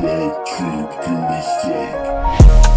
make, keep, you mistake.